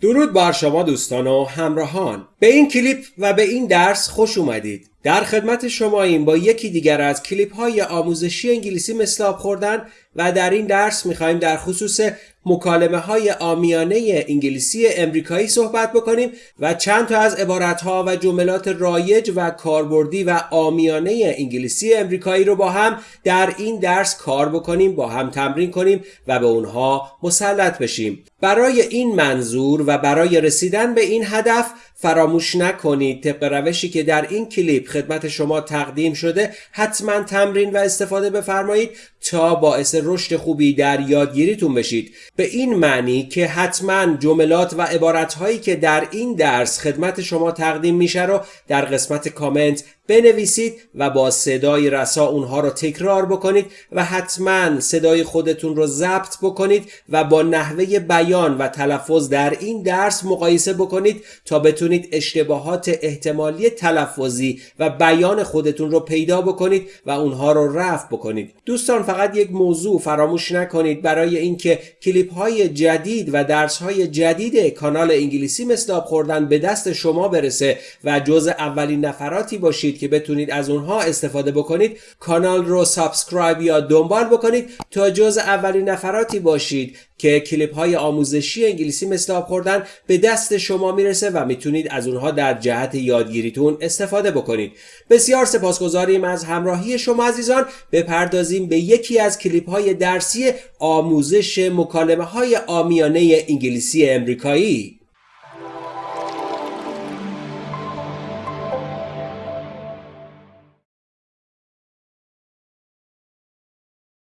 درود بر شما دوستان و همراهان. به این کلیپ و به این درس خوش اومدید. در خدمت شما این با یکی دیگر از کلیپ های آموزشی انگلیسی مثل آب خوردن و در این درس می‌خوایم در خصوص مکالمه های آمیانه انگلیسی امریکایی صحبت بکنیم و چند تا از عبارت ها و جملات رایج و کاربردی و آمیانه انگلیسی امریکایی رو با هم در این درس کار بکنیم با هم تمرین کنیم و به اونها مسلط بشیم. برای این منظور و برای رسیدن به این هدف فراموش نکنید. طبق روشی که در این کلیپ خدمت شما تقدیم شده حتما تمرین و استفاده بفرمایید تا باعث رشد خوبی در یادگیریتون بشید. به این معنی که حتما جملات و عبارتهایی که در این درس خدمت شما تقدیم میشه رو در قسمت کامنت بنویسید و با صدای رسا اونها رو تکرار بکنید و حتما صدای خودتون رو ضبط بکنید و با نحوه بیان و تلفظ در این درس مقایسه بکنید تا بتونید اشتباهات احتمالی تلفظی و بیان خودتون رو پیدا بکنید و اونها رو رفع بکنید. دوستان فقط یک موضوع فراموش نکنید. برای اینکه کلیپ های جدید و درس های جدید کانال انگلیسی مثل خوردن به دست شما برسه و جز اولین نفراتی باشید که بتونید از اونها استفاده بکنید کانال رو سابسکرایب یا دنبال بکنید تا جز اولین نفراتی باشید که کلیپ های آموزشی انگلیسی مثل آب خوردن به دست شما می‌رسه و می‌تونید از اونها در جهت یادگیریتون استفاده بکنید. بسیار سپاسگزاریم از همراهی شما عزیزان. بپردازیم به یکی از کلیپ های درسی آموزش مکالمه های آمیانه انگلیسی امریکایی.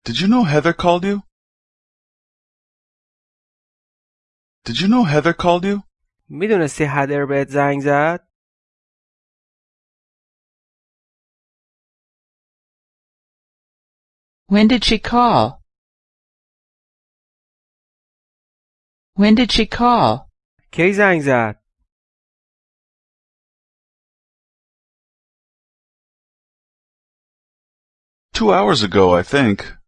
Did you know Heather called you? Did you know Heather called you? میدونستی هدر بهت زنگ زد؟ When did she call? When did she call? کی زنگ زد؟ Two hours ago, I think.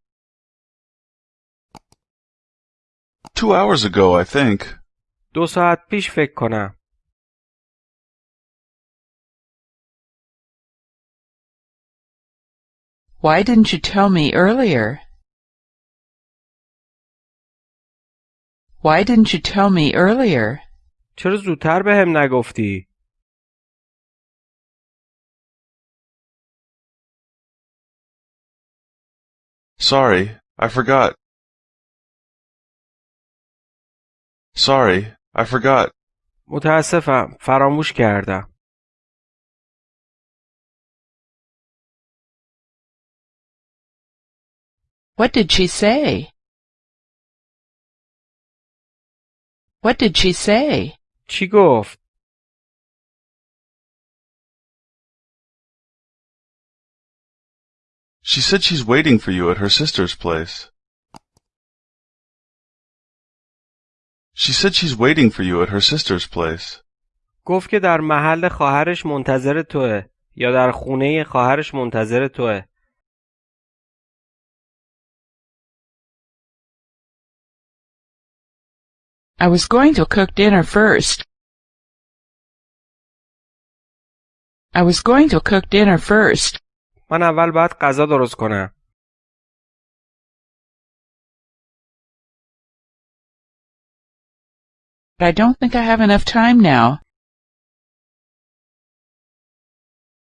Two hours ago, I think. دو ساعت پیش فکر کنم. Why didn't you tell me earlier? Why didn't you tell me earlier? چرا زودتر به هم نگفتی؟ Sorry, I forgot. Sorry, I forgot. متاسفم فراموش کردم. What did she say? What did she say? چی گفت؟ She said she's waiting for you at her sister's place. She said she's waiting for you at her sister's place. گفت که در محل خواهرش منتظر توه یا در خونه خواهرش منتظر توه. I was going to cook dinner first. I was going to cook dinner first. من اول باید غذا درست کنم. But I don't think I have enough time now.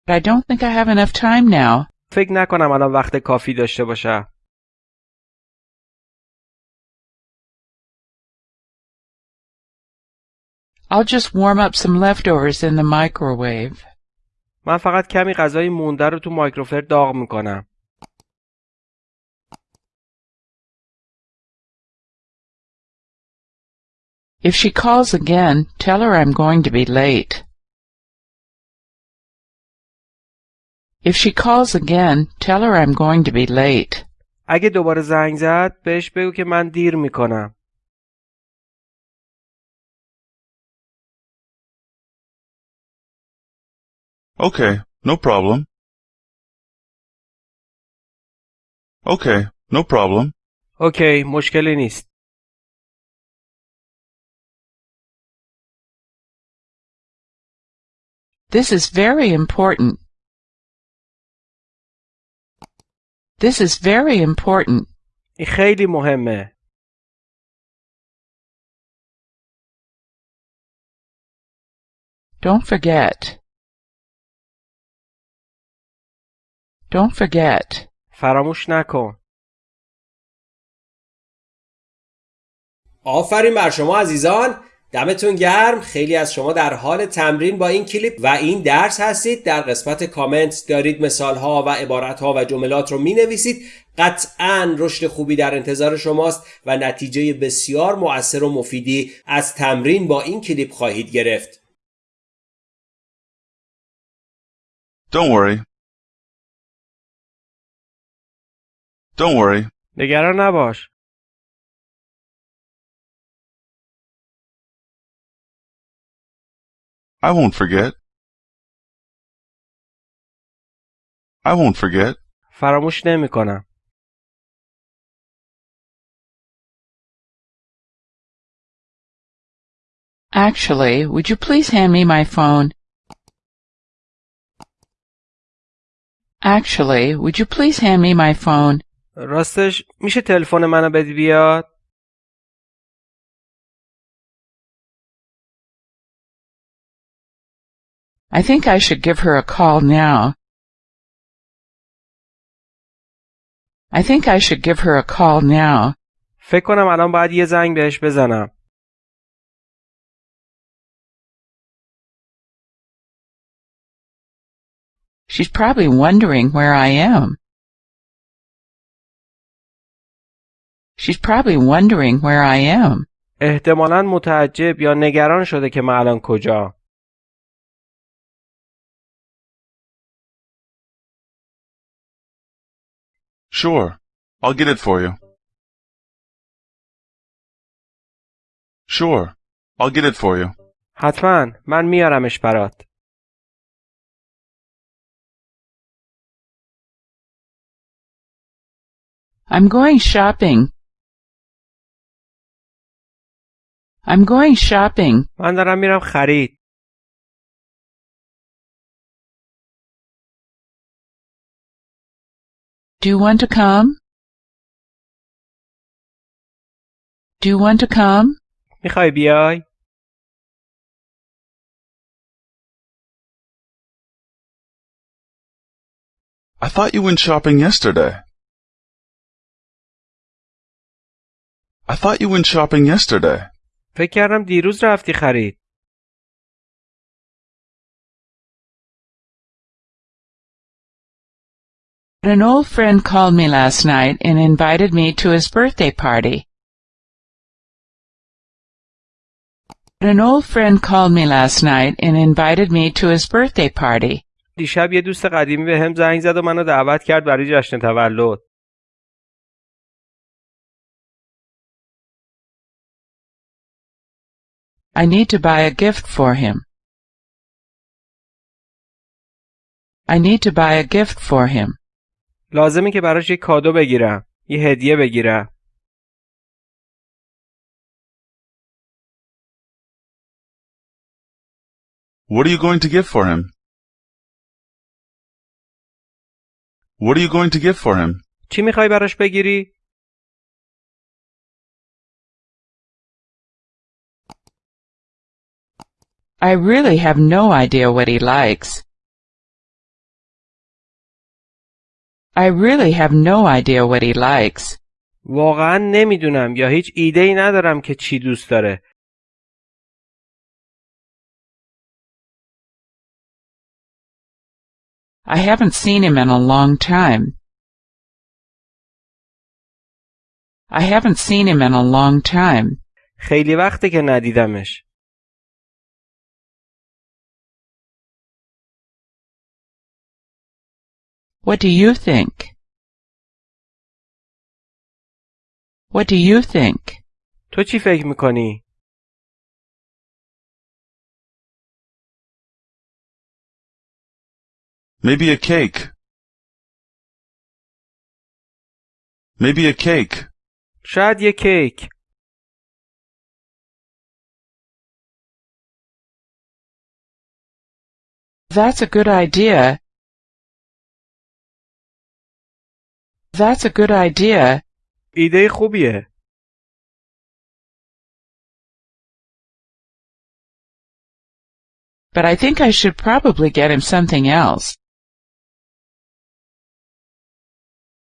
But I don't think I have enough time now. فکر نکنم الان وقت کافی داشته باشم. I'll just warm up some leftovers in the microwave. من فقط کمی غذای مونده رو تو مایکروفر داغ میکنم. If she calls again, tell her I'm going to be late. If she calls again, tell her I'm going to be late. اگه دوباره زنگ زد بهش بگو که من دیر میکنم. Okay, no problem. Okay, no problem. اوکی مشکلی نیست. This is very important. This is very important. این خیلی مهمه. Don't forget. Don't forget. فراموش نکن. آفرین بر شما عزیزان دمتون گرم خیلی از شما در حال تمرین با این کلیپ و این درس هستید در قسمت کامنت دارید مثال ها و عبارت ها و جملات رو می نویسید قطعا رشد خوبی در انتظار شماست و نتیجه بسیار مؤثر و مفیدی از تمرین با این کلیپ خواهید گرفت Don't worry. Don't worry. نگران نباش. I won't forget. I won't forget. فراموش نمی کنم. Actually, would you please hand me my phone? Actually, would you please hand me my phone? راستش میشه تلفن منو بدی بیاد؟ I think I should give her a call now. I think I should give her a call now. فکر کنم الان باید یه زنگ بهش بزنم. She's probably wondering where I am. She's probably wondering where I am. احتمالا متعجب یا نگران شده که من الان کجا. Sure. I'll get it for you. Sure. I'll get it for you. حتما من میارمش برات. I'm going shopping. I'm going shopping. من دارم میرم خرید. Do you want to come? Do you want to come? میخوای بیای؟ I thought you went shopping yesterday. I thought you went shopping yesterday. فکر کردم دیروز رفتی خرید. An old friend called me last night and invited me to his birthday party. An old friend called me last night and invited me to his birthday party. دیشب یه دوست قدیمی به هم زنگ زد و منو دعوت کرد برای جشن تولد. I need to buy a gift for him. I need to buy a gift for him. لازمه که براش یه کادو بگیرم. یه هدیه بگیرم. What are you going to get for him? What are you going to get for him? چی می‌خوای براش بگیری؟ I really have no idea what he likes. I really have no idea what he likes. واقعا نمیدونم یا هیچ ایده ای ندارم که چی دوست داره. I haven't seen him in a long time. I haven't seen him in a long time. خیلی وقته که ندیدمش. What do you think? What do you think? تو چی فکر میکنی؟ Maybe a cake. Maybe a cake. شاید یه کیک. That's a good idea. That's a good idea, ایده خوبیه. but I think I should probably get him something else.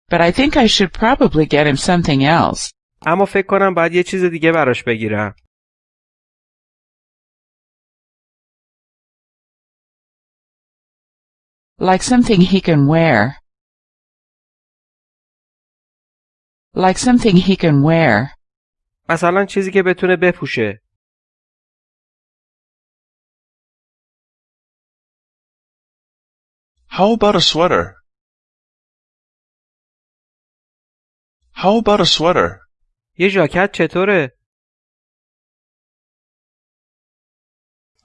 But I think I should probably get him something else. اما فکر کنم باید یه چیز دیگه براش بگیرم. Like something he can wear. Like something he can wear. مثلا چیزی که بتونه بپوشه. How about a sweater? How about a sweater? یه ژاکت چطوره؟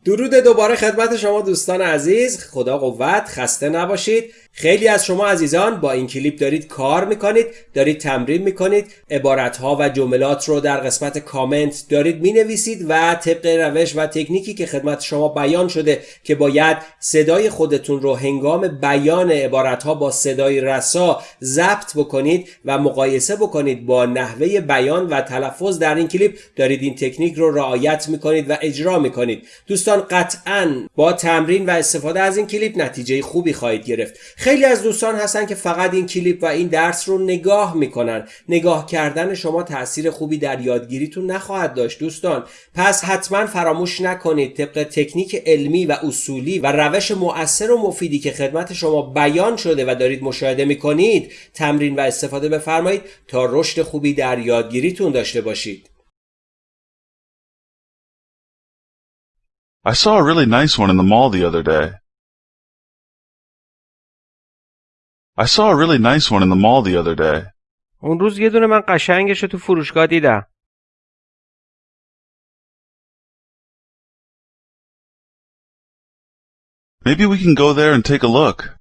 درود دوباره خدمت شما دوستان عزیز خدا قوت خسته نباشید خیلی از شما عزیزان با این کلیپ دارید کار می‌کنید دارید تمرین می‌کنید عبارتها و جملات رو در قسمت کامنت دارید می‌نویسید و طبق روش و تکنیکی که خدمت شما بیان شده که باید صدای خودتون رو هنگام بیان عبارتها با صدای رسا ضبط بکنید و مقایسه بکنید با نحوه بیان و تلفظ در این کلیپ دارید این تکنیک رو رعایت می‌کنید و اجرا می‌کنید. دوستان قطعا با تمرین و استفاده از این کلیپ نتیجه خوبی خواهید گرفت. خیلی از دوستان هستن که فقط این کلیپ و این درس رو نگاه می‌کنن. نگاه کردن شما تاثیر خوبی در یادگیریتون نخواهد داشت دوستان. پس حتما فراموش نکنید طبق تکنیک علمی و اصولی و روش مؤثر و مفیدی که خدمت شما بیان شده و دارید مشاهده می‌کنید تمرین و استفاده بفرمایید تا رشد خوبی در یادگیریتون داشته باشید. I saw a really nice one in the mall the other day. I saw a really nice one in the mall the other day. اون روز یه دونه من قشنگش رو تو فروشگاه دیدم. Maybe we can go there and take a look.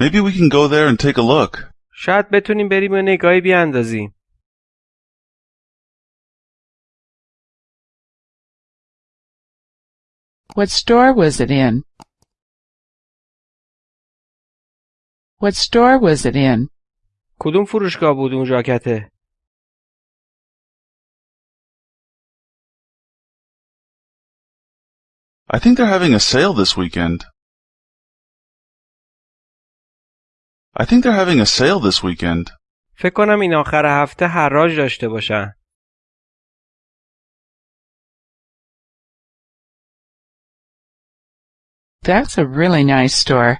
Maybe we can go there and take a look. شاید بتونیم بریم و نگاهی بیاندازیم. What store was it in? What store was it in? کدوم فروشگاه بود اون ژاکته؟ I think they're having a sale this weekend. I think they're having a sale this weekend. فکر کنم این آخر هفته حراج داشته باشن. That's a really nice store.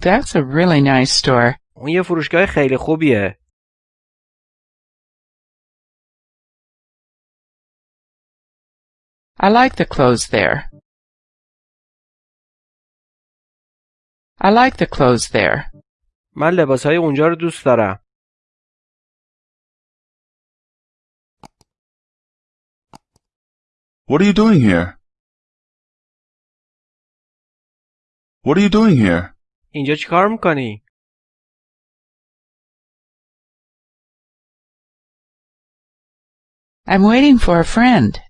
That's a really nice store. اون یه فروشگاه خیلی خوبیه. I like the clothes there. I like the clothes there. من لباسهای اونجا رو دوست دارم. What are you doing here? What are you doing here? اینجا چیکار میکنی؟ I'm waiting for a friend.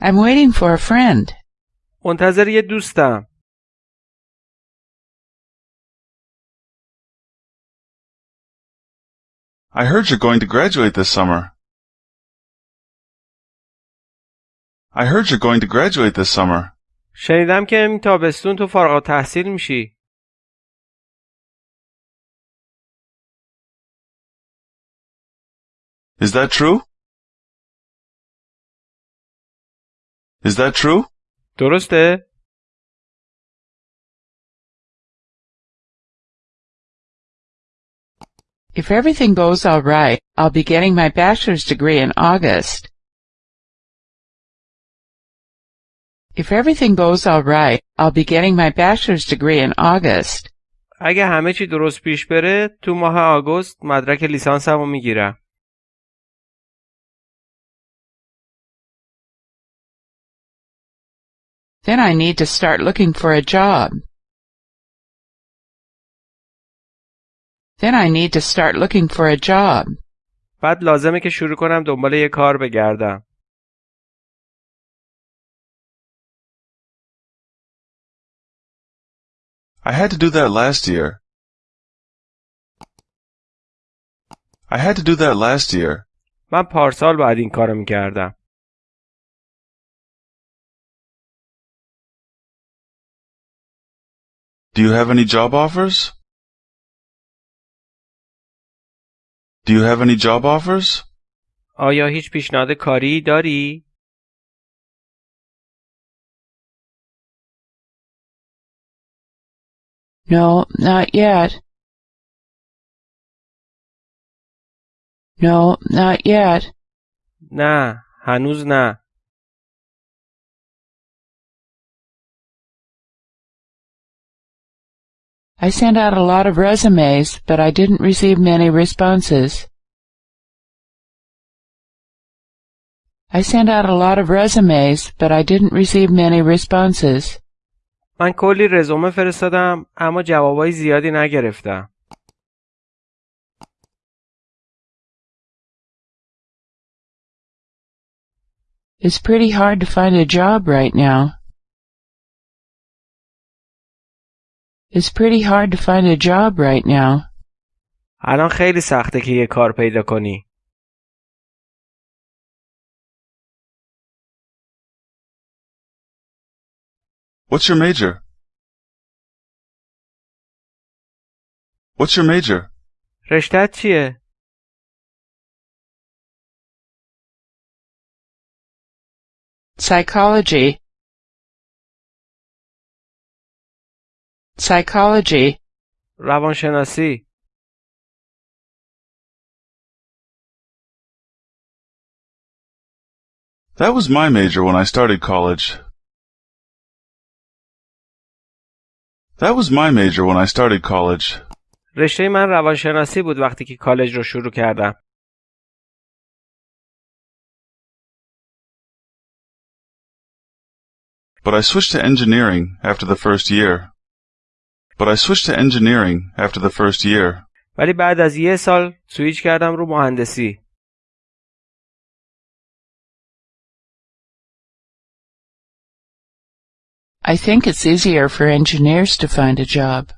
I'm waiting for a friend. منتظر یه دوستم. I heard you're going to graduate this summer. I heard you're going to graduate this summer. شنیدم که این تابستون تو فارغ تحصیل میشی. Is that true? Is that true? درسته؟ If everything goes all right, I'll be getting my bachelor's degree in August. If everything goes all right, I'll be getting my bachelor's degree in August. اگه همه چی درست پیش بره تو ماه آگوست مدرک لیسانسمو می‌گیرم. Then I need to start looking for a job. Then I need to start looking for a job. بعد لازمه که شروع کنم دنبال یه کار بگردم. I had to do that last year. I had to do that last year. من پارسال باید این کارو میکردم. Do you have any job offers? Do you have any job offers? آیا هیچ پیشنهاد کاری داری؟ No, not yet. No, not yet. نه، هنوز نه. I sent out a lot of resumes, but I didn't receive many responses. I sent out a lot of resumes, but I didn't receive many responses. من کلی رزومه فرستادم اما جوابای زیادی نگرفتم. It's pretty hard to find a job right now. It's pretty hard to find a job right now. الان خیلی سخته که یه کار پیدا کنی. What's your major? What's your major? رشتت چیه؟ Psychology. Psychology. روانشناسی. That was my major when I started college. That was my major when I started college. رشته من روانشناسی بود وقتی که کالج رو شروع کردم. But I switched to engineering after the first year. But I switched to engineering after the first year. ولی بعد از یه سال سویچ کردم رو مهندسی. I think it's easier for engineers to find a job.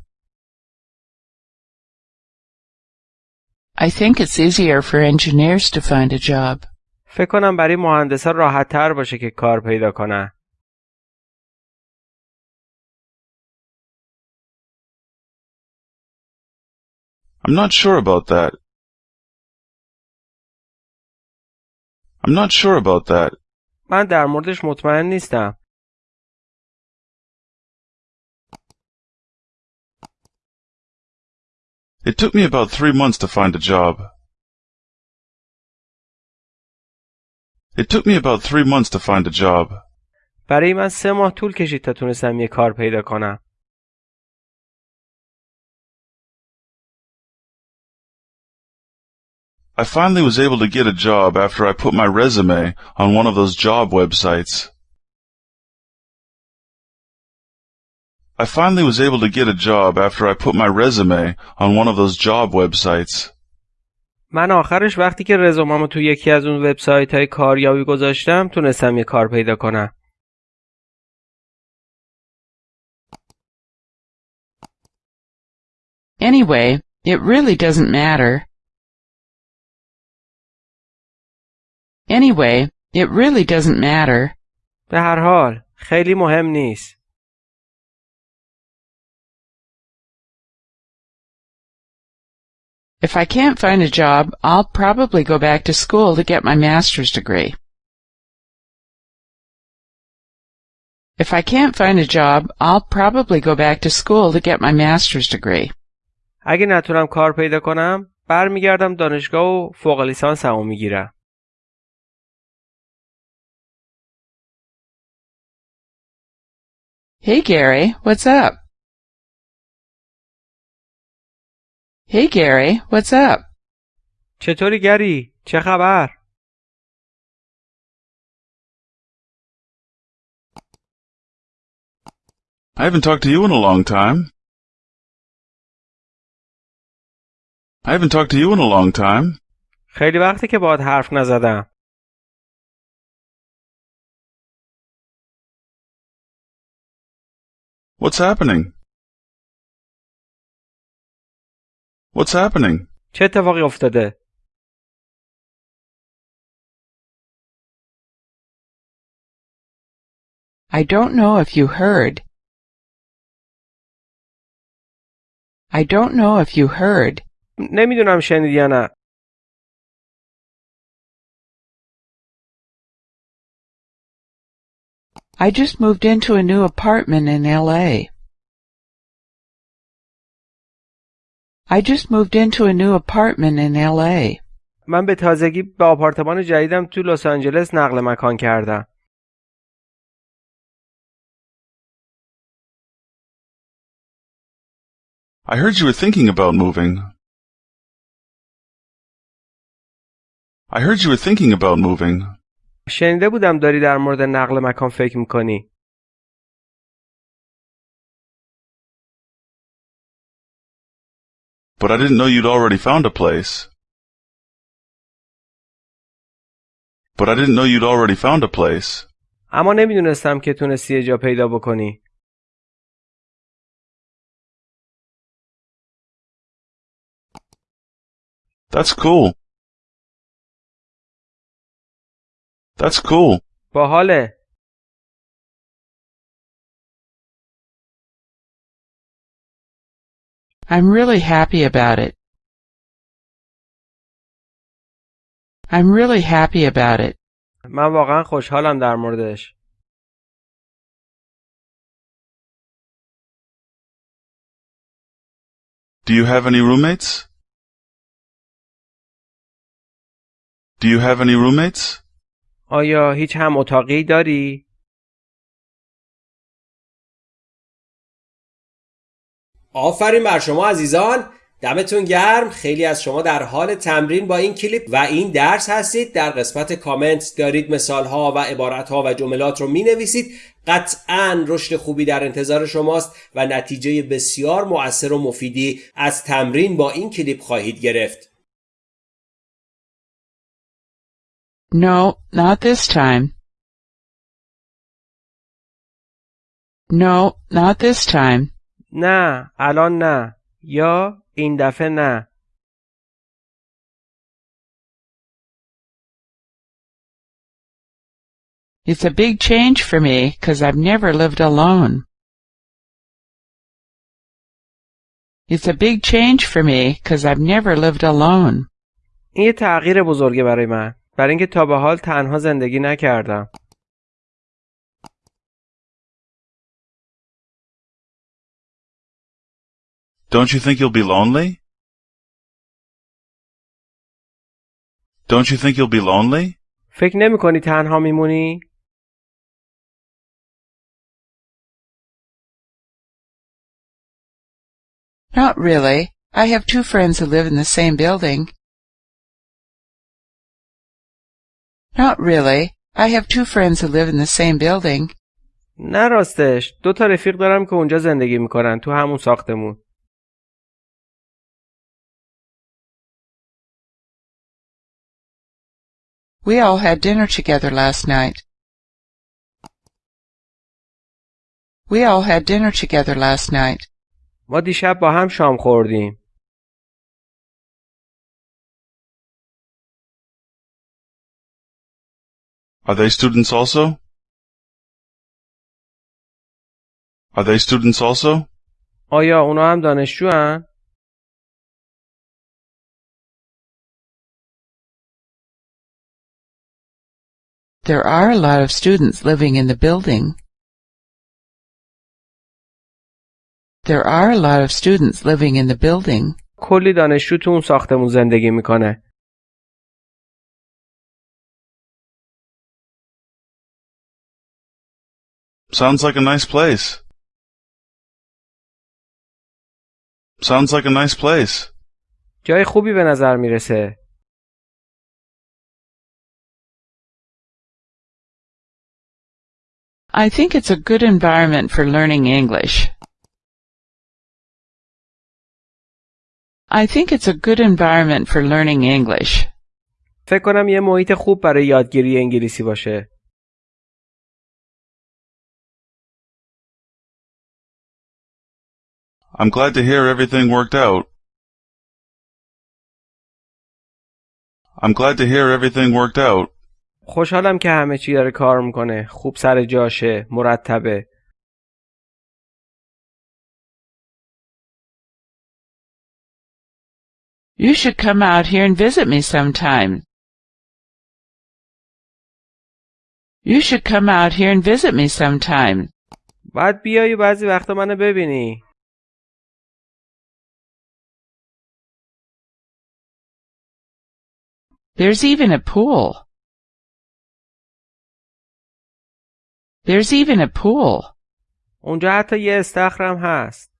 I think it's easier for engineers to find a job. فکر کنم برای مهندسا راحت تر باشه که کار پیدا کنن. I'm not sure about that. I'm not sure about that. من در موردش مطمئن نیستم. It took me about three months to find a job. It took me about three months to find a job. برای من سه ماه طول کشید تا تونستم یه کار پیدا کنم. I finally was able to get a job after I put my resume on one of those job websites. I finally was able to get a job after I put my resume on one of those job websites. من آخرش وقتی که رزوممو تو یکی از اون وبسایت های کاریابی گذاشتم تونستم یه کار پیدا کنم. Anyway, it really doesn't matter. Anyway, it really doesn't matter. به هر حال خیلی مهم نیست. If I can't find a job, I'll probably go back to school to get my master's degree. If I can't find a job, I'll probably go back to school to get my master's degree. اگه نتونم کار پیدا کنم برمیگردم دانشگاه و فوق لیسانسمو میگیرم. Hey Gary, what's up? Hey Gary, what's up? چطوری گری؟ چه خبر؟ I haven't talked to you in a long time. I haven't talked to you in a long time. خیلی وقتی که باهات حرف نزدم. What's happening? What's happening? چه اتفاقی افتاده؟ I don't know if you heard. I don't know if you heard. نمیدونم شنیدی یا نه. I just moved into a new apartment in LA. I just moved into a new apartment in LA. من به تازگی به آپارتمان جدیدم تو لس آنجلس نقل مکان کردم. I heard you were thinking about moving. I heard you were thinking about moving. شنیده بودم داری در مورد نقل مکان فکر میکنی. But I didn't know you'd already found a place. But I didn't know you'd already found a place. اما نمیدونستم که تونستی یه جا پیدا بکنی. That's cool. That's cool. باحاله. I'm really happy about it. I'm really happy about it. من واقعا خوشحالم در موردش. Do you have any roommates? Do you have any roommates? آیا هیچ هم اتاقی داری؟ آفرین بر شما عزیزان. دمتون گرم. خیلی از شما در حال تمرین با این کلیپ و این درس هستید. در قسمت کامنت دارید مثال ها و عبارت ها و جملات رو می نویسید قطعا رشد خوبی در انتظار شماست و نتیجه بسیار مؤثر و مفیدی از تمرین با این کلیپ خواهید گرفت. No, not this time. No, not this time. نه الان نه یا این دفعه نه It's a big change for me 'cause I've never lived alone. It's a big change for me 'cause I've never lived alone. این یه تغییر بزرگه برای من برای اینکه تا به حال تنها زندگی نکردم Don't you think you'll be lonely? Don't you think you'll be lonely? فکر نمی کنی تنها میمونی؟ Not really. I have two friends who live in the same building. Not really. I have two friends who live in the same building. نه راستش دو تا رفیق دارم که اونجا زندگی میکنن تو همون ساختمون We all had dinner together last night. We all had dinner together last night. ما دیشب با هم شام خوردیم Are they students also? Are they students also? آیا اونا هم دانشجو هن؟ There are a lot of students living in the building. There are a lot of students living in the building. کلی دانشجو تو اون ساختمون زندگی میکنه Sounds like a nice place. Sounds like a nice place. جای خوبی به نظر میرسه I think it's a good environment for learning English. I think it's a good environment for learning English. فکر کنم یه محیط خوب برای یادگیری انگلیسی باشه. I'm glad to hear everything worked out. I'm glad to hear everything worked out. خوشحالم که همه چی داره کار می‌کنه. خوب سر جاشه. مرتبه. You should come out here and visit me sometime. You should come out here and visit me sometime. باید بیای و بعضی وقتا منو ببینی. There's even a pool. There's even a pool. اونجا حتی یه استخرم هست.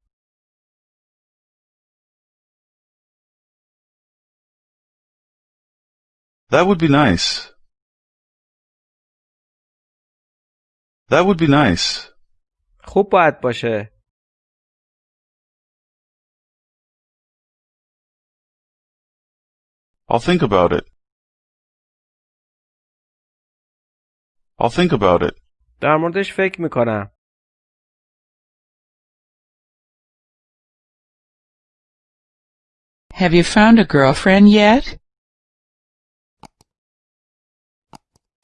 That would be nice. That would be nice. خوب باید باشه. I'll think about it. I'll think about it. در موردش فکر می‌کنم. Have you found a girlfriend yet?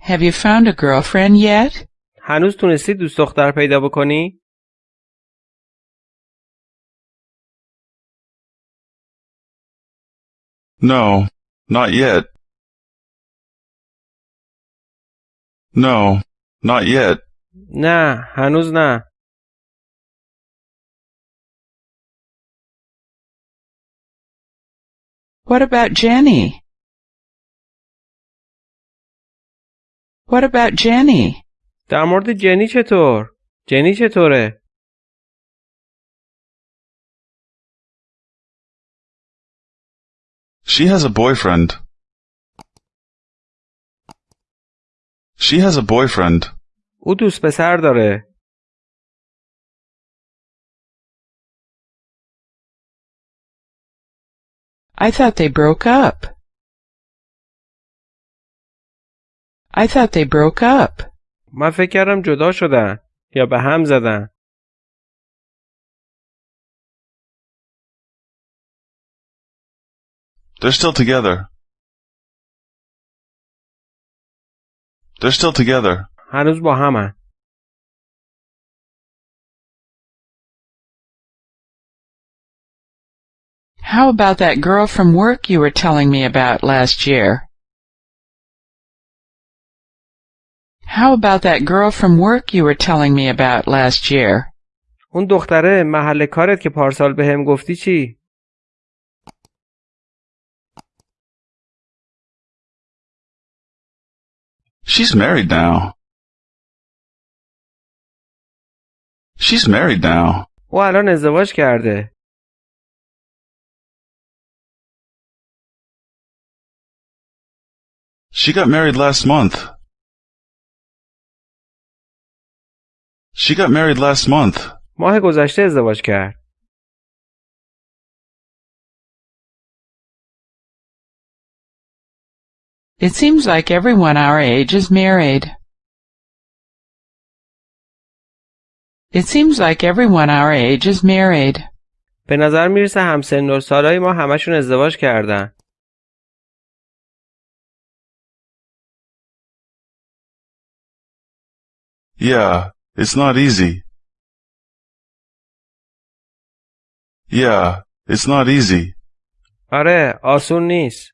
Have you found a girlfriend yet? هنوز تونستی دوست دختر پیدا بکنی؟ No, not yet. No, not yet. نه هنوز نه. What about Jenny? What about Jenny? در مورد جنی چطور؟ جنی چطوره؟ She has a boyfriend. She has a boyfriend. او دوست پسر داره. I thought they broke up. I thought they broke up. من فکر کردم جدا شدن یا به هم زدن. They're still together. They're still together. هنوز با همن. How about that girl from work you were telling me about last year? How about that girl from work you were telling me about last year? اون دختره محل کارت که پارسال به هم گفتی چی؟ She's married now. She's married now. او الان ازدواج کرده. She got married last month. She got married last month. ماه گذشته ازدواج کرد. It seems like everyone our age is married. It seems like everyone our age is married. به نظر میرسه همسن و سالای ما همشون ازدواج کردن. Yeah, it's not easy. Yeah, it's not easy. آره آسون نیست.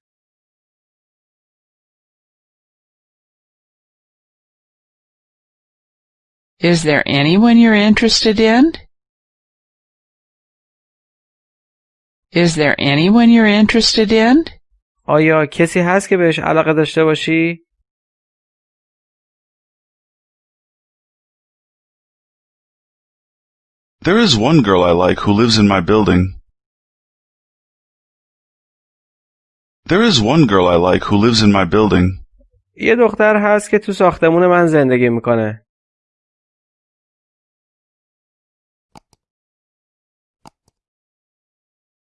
Is there anyone you're interested in? Is there anyone you're interested in? آیا کسی هست که بهش علاقه داشته باشی؟ There is one girl I like who lives in my building. There is one girl I like who lives in my building. یه دختر هست که تو ساختمون من زندگی میکنه.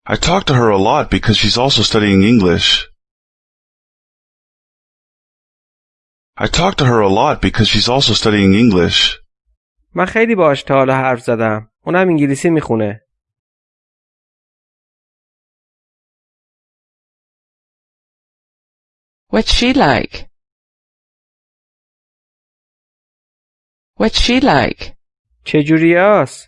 I talk to her a lot because she's also studying English. I talk to her a lot because she's also studying English. من خیلی باهاش تا حالا حرف زدم. اونم انگلیسی میخونه. What's she like? What's she like? چجوریاس؟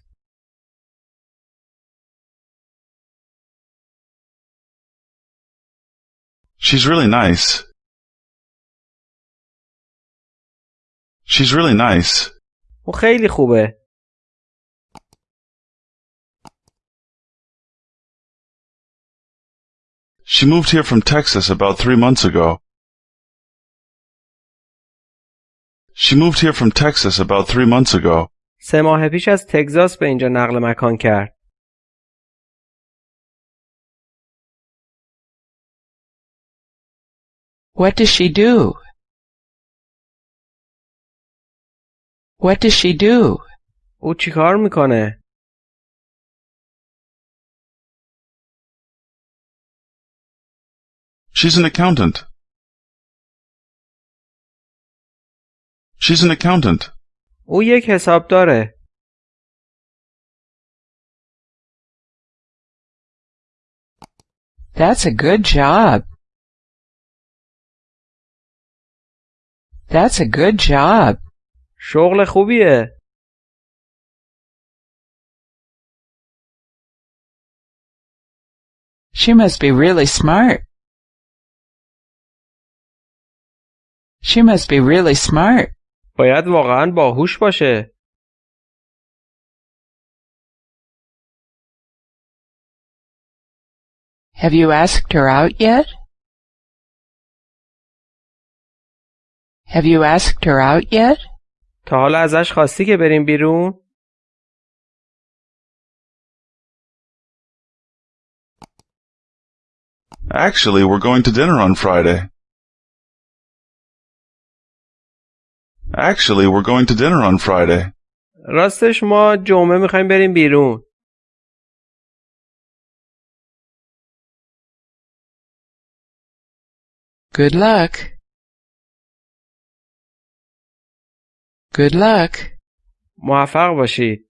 She's really nice. She's really nice. او خیلی خوبه. She moved here from Texas about three months ago. She moved here from Texas about three months ago. سه ماه پیش از تگزاس به اینجا نقل مکان کرد. What does she do? What does she do? او چیکار میکنه؟ She's an accountant. She's an accountant. او یک حساب داره. That's a good job. That's a good job. شغل خوبیه. She must be really smart. She must be really smart. باید واقعا باهوش باشه. Have you asked her out yet? Have you asked her out yet? تا حالا ازش خواستی که بریم بیرون؟ Actually, we're going to dinner on Friday. Actually, we're going to dinner on Friday. راستش ما جمعه میخوایم بریم بیرون. Good luck. Good luck. موفق باشید.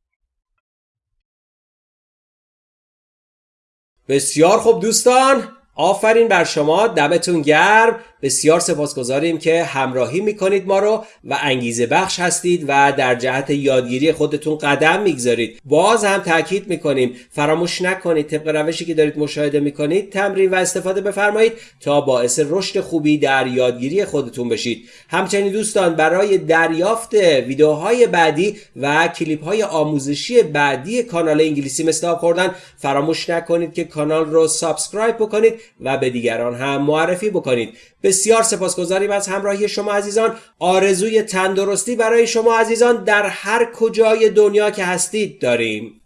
بسیار خوب دوستان آفرین بر شما دمتون گرم. بسیار سپاسگزاریم که همراهی می‌کنید ما رو و انگیزه بخش هستید و در جهت یادگیری خودتون قدم می‌گذارید. باز هم تاکید می‌کنیم فراموش نکنید طبق روشی که دارید مشاهده می‌کنید تمرین و استفاده بفرمایید تا باعث رشد خوبی در یادگیری خودتون بشید. همچنین دوستان برای دریافت ویدیوهای بعدی و کلیپ های آموزشی بعدی کانال انگلیسی مثل خوردن فراموش نکنید که کانال رو سابسکرایب بکنید. و به دیگران هم معرفی بکنید. بسیار سپاسگزاریم از همراهی شما عزیزان. آرزوی تندرستی برای شما عزیزان در هر کجای دنیا که هستید داریم.